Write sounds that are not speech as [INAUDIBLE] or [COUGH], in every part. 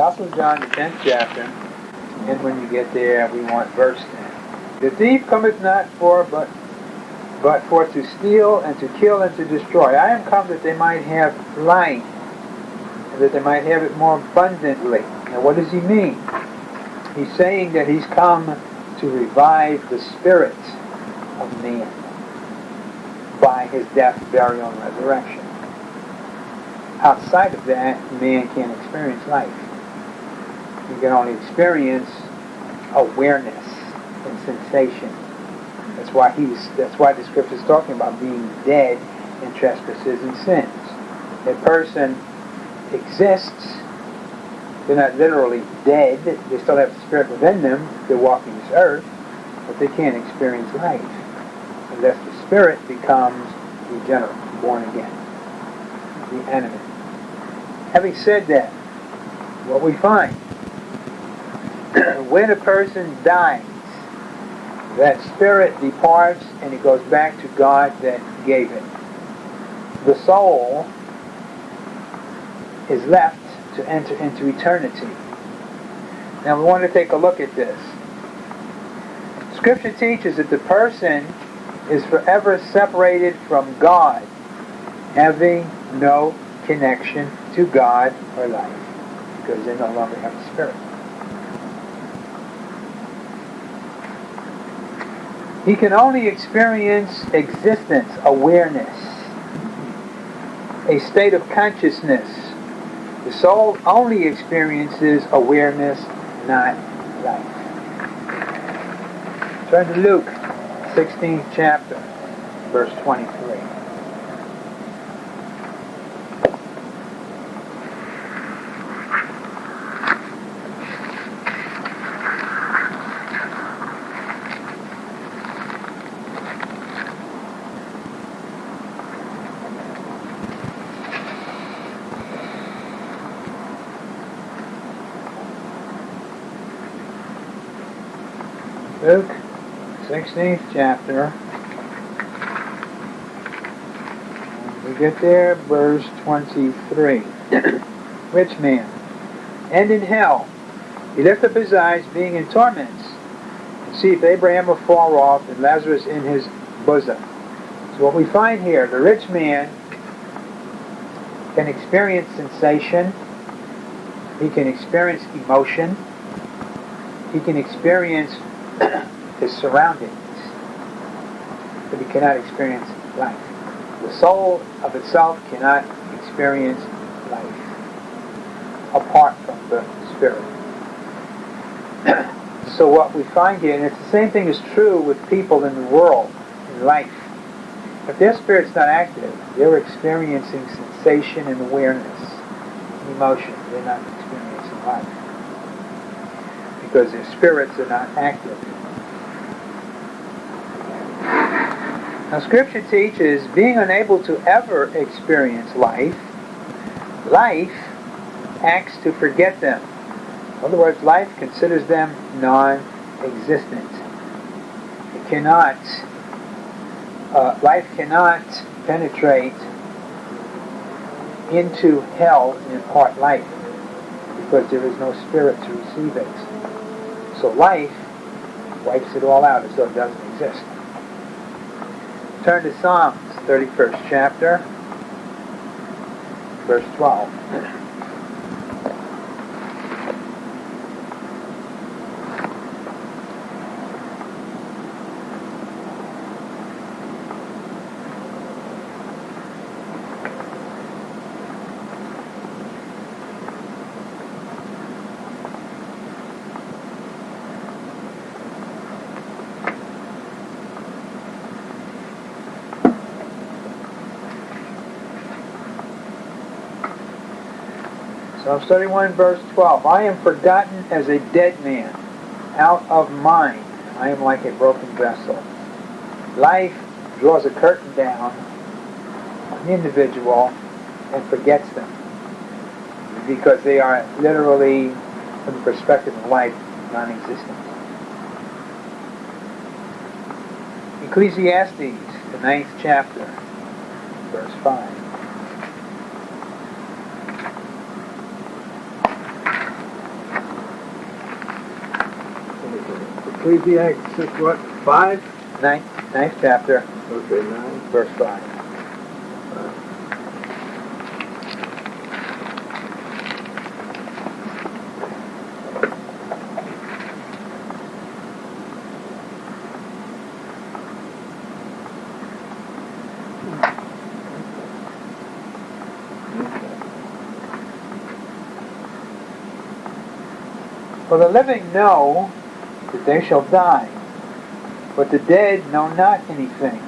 Gospel of John, the 10th chapter, and when you get there, we want verse 10. The thief cometh not for but but for to steal and to kill and to destroy. I am come that they might have life, and that they might have it more abundantly. Now what does he mean? He's saying that he's come to revive the spirit of man by his death, burial, and resurrection. Outside of that, man can't experience life. He can only experience awareness and sensation. That's why he's that's why the scripture is talking about being dead in trespasses and sins. A person exists, they're not literally dead, they still have the spirit within them, they're walking this earth, but they can't experience life unless the spirit becomes regenerate, born again, the enemy. Having said that, what we find, when a person dies, that spirit departs and it goes back to God that gave it. The soul is left to enter into eternity. Now we want to take a look at this. Scripture teaches that the person is forever separated from God, having no connection to God or life, because they no longer have the Spirit. He can only experience existence, awareness, a state of consciousness. The soul only experiences awareness, not life. Turn to Luke, 16th chapter, verse 23. Luke, 16th chapter. We get there, verse 23. [COUGHS] Rich man. And in hell, he lifted up his eyes, being in torments, to see if Abraham were far off, and Lazarus in his bosom. So what we find here, the rich man can experience sensation, he can experience emotion, he can experience his surroundings, but he cannot experience life. The soul of itself cannot experience life apart from the spirit. [CLEARS THROAT] so what we find here, and it's the same thing is true with people in the world, in life. If their spirit's not active, they're experiencing sensation and awareness, and emotion. They're not experiencing life because their spirits are not active. Now, Scripture teaches being unable to ever experience life, life acts to forget them. In other words, life considers them non-existent. It cannot, uh, life cannot penetrate into hell and impart life because there is no spirit to receive it. So life wipes it all out as though it doesn't exist. Turn to Psalms, 31st chapter, verse 12. Psalms 31 verse 12. I am forgotten as a dead man, out of mind. I am like a broken vessel. Life draws a curtain down on the individual and forgets them because they are literally, from the perspective of life, non-existent. Ecclesiastes, the ninth chapter, verse 5. Ecclesiastes what? Five? Ninth, ninth chapter, Okay, nine. verse 5. For the living know that they shall die, but the dead know not anything,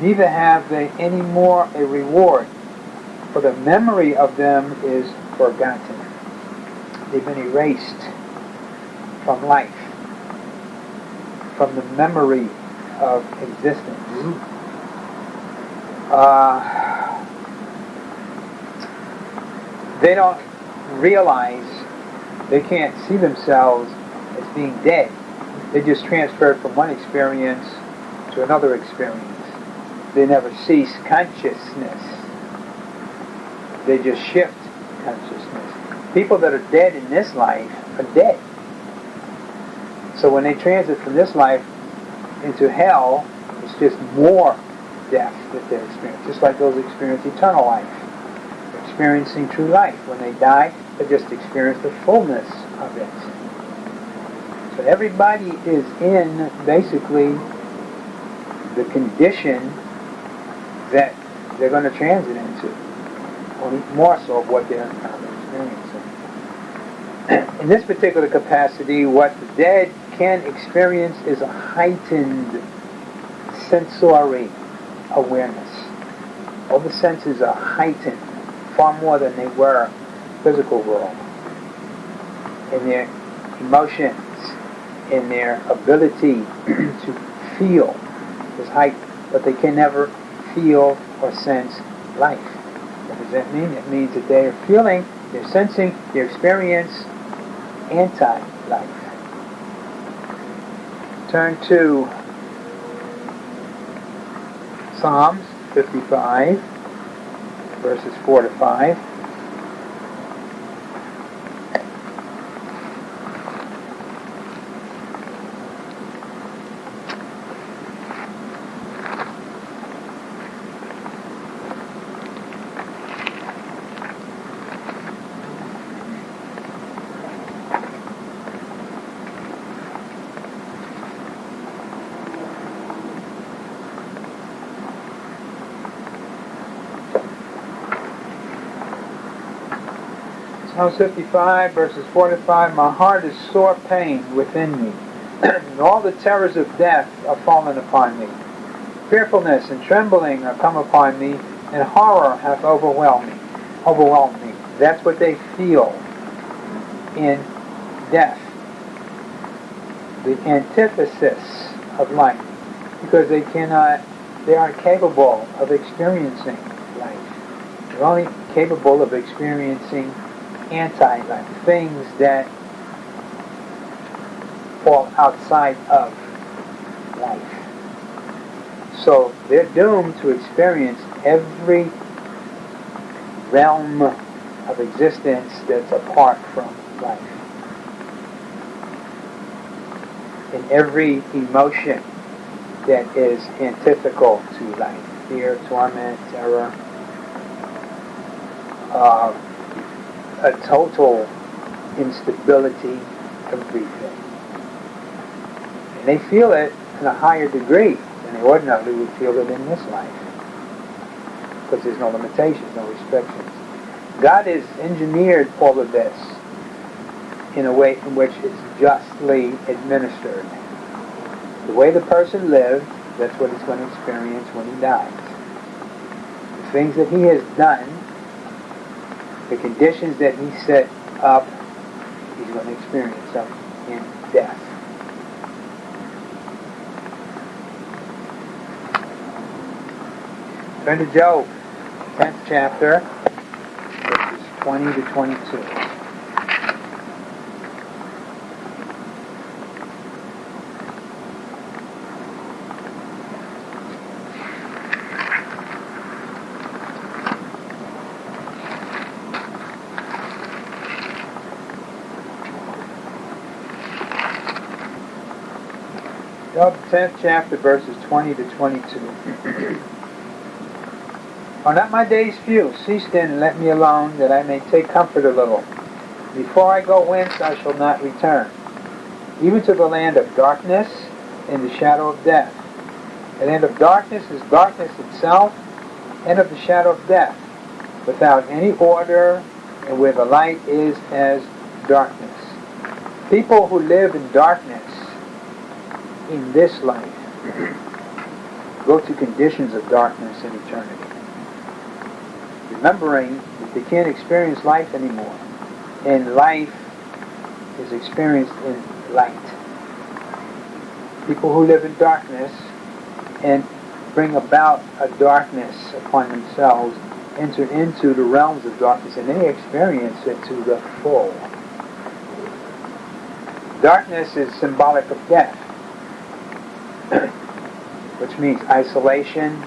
neither have they any more a reward, for the memory of them is forgotten. They've been erased from life, from the memory of existence. Uh, they don't realize they can't see themselves as being dead. They just transferred from one experience to another experience. They never cease consciousness. They just shift consciousness. People that are dead in this life are dead. So when they transit from this life into hell, it's just more death that they experience. Just like those who experience eternal life. Experiencing true life. When they die, they just experience the fullness of it. So everybody is in basically the condition that they're going to transit into. or more so of what they're experiencing. [CLEARS THROAT] In this particular capacity, what the dead can experience is a heightened sensory awareness. All the senses are heightened far more than they were physical world. In their emotions, in their ability [CLEARS THROAT] to feel is heightened, but they can never feel or sense life. What does that mean? It means that they are feeling, they're sensing, they experience anti-life. Turn to Psalms 55, verses 4 to 5. Psalm 55, verses 4 to 5, My heart is sore pain within me, [CLEARS THROAT] and all the terrors of death are fallen upon me. Fearfulness and trembling are come upon me, and horror hath overwhelmed me. Overwhelmed me. That's what they feel in death. The antithesis of life. Because they cannot, they aren't capable of experiencing life. They're only capable of experiencing anti-life, things that fall outside of life. So they're doomed to experience every realm of existence that's apart from life. In every emotion that is antithetical to life. Fear, torment, terror, uh, a total instability, everything. And they feel it in a higher degree than they ordinarily would feel it in this life. Because there's no limitations, no restrictions. God has engineered all of this in a way in which it's justly administered. The way the person lived, that's what he's going to experience when he dies. The things that he has done the conditions that he set up, he's going to experience them in death. Turn to Job, 10th chapter, verses 20 to 22. Job 10th chapter, verses 20 to 22. Are not my days few? Cease then and let me alone, that I may take comfort a little. Before I go whence I shall not return, even to the land of darkness and the shadow of death. The land of darkness is darkness itself, and of the shadow of death, without any order, and where the light is as darkness. People who live in darkness in this life go to conditions of darkness in eternity. Remembering that they can't experience life anymore, and life is experienced in light. People who live in darkness and bring about a darkness upon themselves enter into the realms of darkness and they experience it to the full. Darkness is symbolic of death, which means isolation,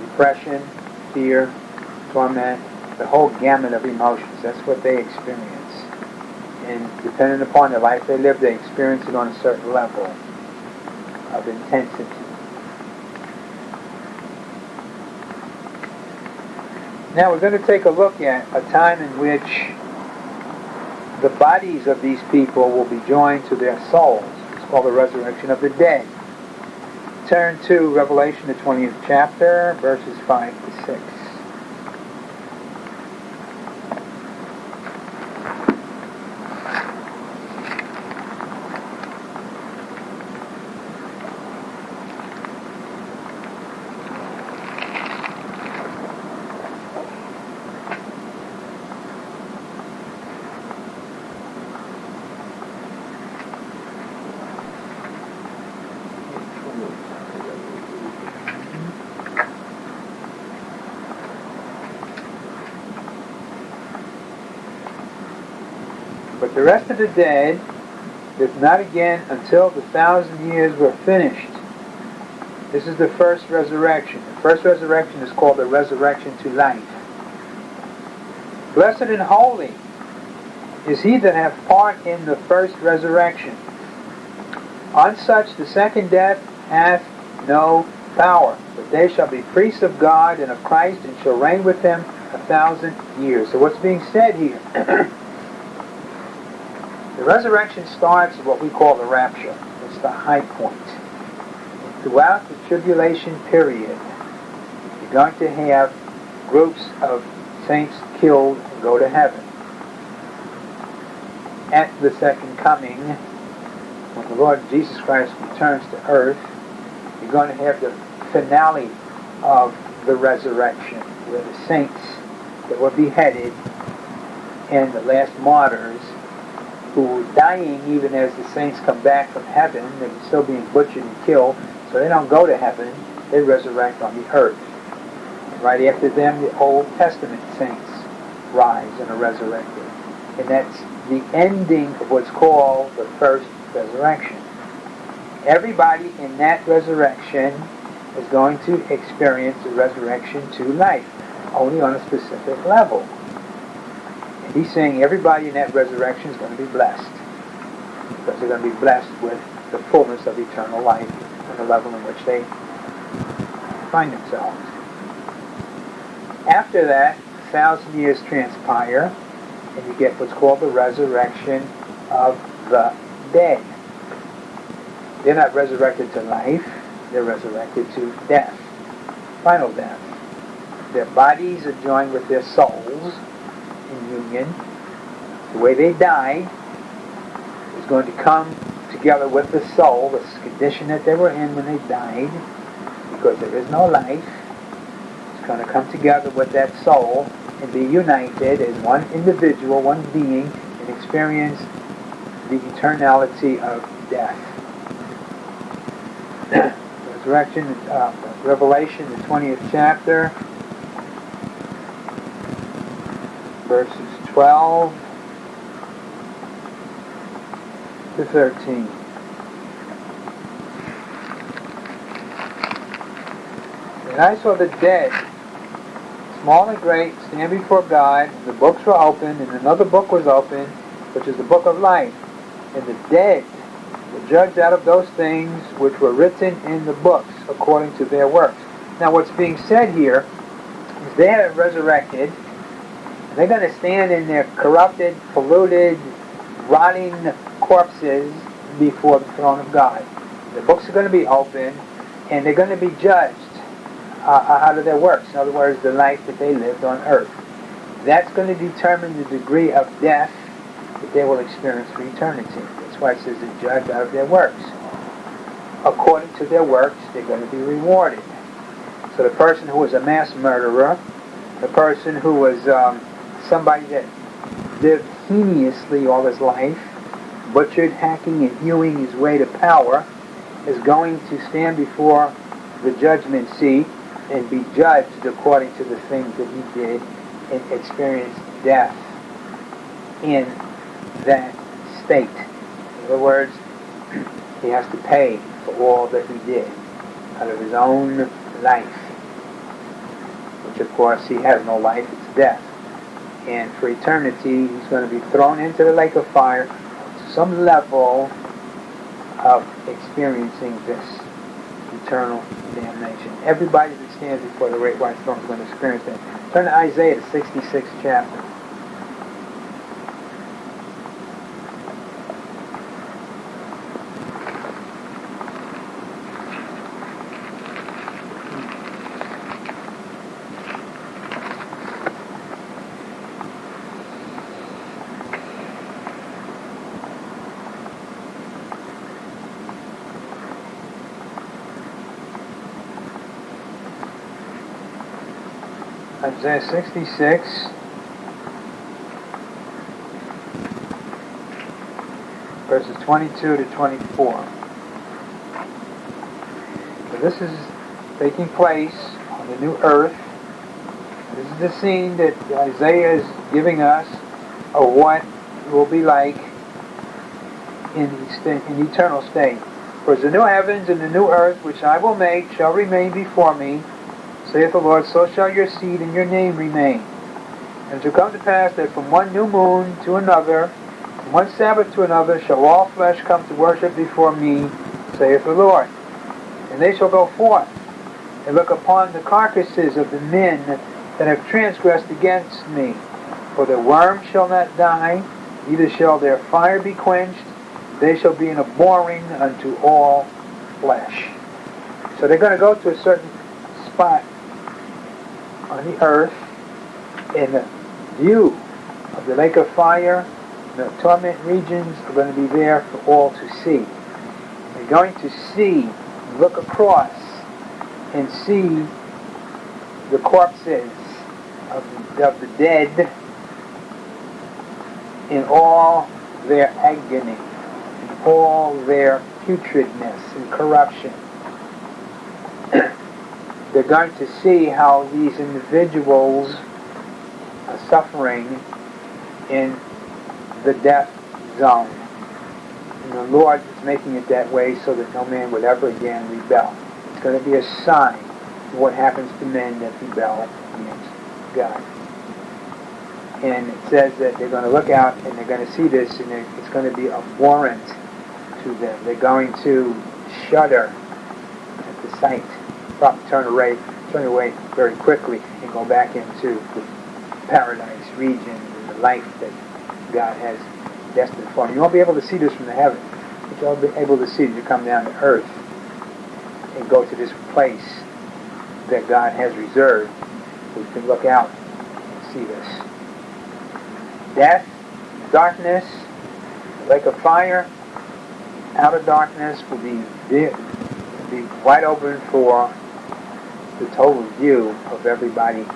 depression, fear, torment, the whole gamut of emotions. That's what they experience. And depending upon the life they live, they experience it on a certain level of intensity. Now we're going to take a look at a time in which the bodies of these people will be joined to their souls. Called the resurrection of the dead. Turn to Revelation, the 20th chapter, verses 5 to 6. But the rest of the dead lived not again until the thousand years were finished. This is the first resurrection. The first resurrection is called the resurrection to life. Blessed and holy is he that hath part in the first resurrection. On such the second death hath no power, but they shall be priests of God and of Christ and shall reign with him a thousand years. So what's being said here? [CLEARS THROAT] the resurrection starts at what we call the rapture. It's the high point. Throughout the tribulation period, you're going to have groups of saints killed and go to heaven. At the second coming, when the Lord Jesus Christ returns to earth, you're going to have the finale of the resurrection, where the saints that were beheaded and the last martyrs who were dying even as the saints come back from heaven, they're still being butchered and killed, so they don't go to heaven, they resurrect on the earth. Right after them, the Old Testament saints rise and are resurrected. And that's the ending of what's called the first resurrection. Everybody in that resurrection is going to experience the resurrection to life, only on a specific level. And he's saying everybody in that resurrection is going to be blessed. Because they're going to be blessed with the fullness of eternal life on the level in which they find themselves. After that, a thousand years transpire, and you get what's called the resurrection of the dead. They're not resurrected to life, they're resurrected to death, final death. Their bodies are joined with their souls in union. The way they died is going to come together with the soul, the condition that they were in when they died, because there is no life. It's going to come together with that soul and be united as one individual, one being, and experience the eternality of death. [CLEARS THROAT] Resurrection, uh, Revelation, the 20th chapter, verses 12 to 13. And I saw the dead, small and great, stand before God. The books were opened, and another book was opened, which is the book of life. And the dead were judged out of those things which were written in the books according to their works. Now, what's being said here is they are resurrected, they're going to stand in their corrupted, polluted, rotting corpses before the throne of God. The books are going to be opened, and they're going to be judged uh, out of their works. In other words, the life that they lived on earth. That's going to determine the degree of death that they will experience for eternity. That's why it says the judge out of their works. According to their works, they're going to be rewarded. So the person who was a mass murderer, the person who was um, somebody that lived heinously all his life, butchered, hacking, and hewing his way to power, is going to stand before the judgment seat and be judged according to the things that he did and experience death in that state. In other words, [CLEARS THROAT] he has to pay for all that he did out of his own life, which of course he has no life, it's death. And for eternity, he's going to be thrown into the lake of fire to some level of experiencing this eternal damnation. Everybody that stands before the great white throne is going to experience that. Turn to Isaiah, the 66th chapter. Isaiah 66. Verses 22 to 24. So this is taking place on the new earth. This is the scene that Isaiah is giving us of what it will be like in, in eternal state. For the new heavens and the new earth which I will make shall remain before me, saith the Lord, so shall your seed and your name remain. And it shall come to pass that from one new moon to another, from one Sabbath to another, shall all flesh come to worship before me, saith the Lord. And they shall go forth and look upon the carcasses of the men that have transgressed against me. For the worm shall not die, neither shall their fire be quenched. They shall be an abhorring unto all flesh. So they're going to go to a certain spot on the earth in the view of the lake of fire, the torment regions are going to be there for all to see. They're going to see, look across, and see the corpses of the, of the dead in all their agony, in all their putridness and corruption they're going to see how these individuals are suffering in the death zone. And the Lord is making it that way so that no man would ever again rebel. It's going to be a sign of what happens to men that rebel against God. And it says that they're going to look out and they're going to see this and it's going to be a warrant to them. They're going to shudder at the sight probably turn away, turn away very quickly and go back into the paradise region and the life that God has destined for them. You won't be able to see this from the heaven, but you'll be able to see it as you come down to earth and go to this place that God has reserved. We can look out and see this. Death, darkness, lake of fire, outer darkness will be, be wide open for the total view of everybody